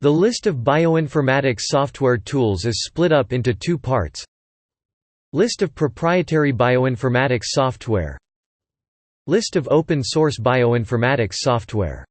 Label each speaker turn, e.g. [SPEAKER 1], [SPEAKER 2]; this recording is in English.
[SPEAKER 1] The list of bioinformatics software tools is split up into two parts. List of proprietary bioinformatics software. List of open source bioinformatics software.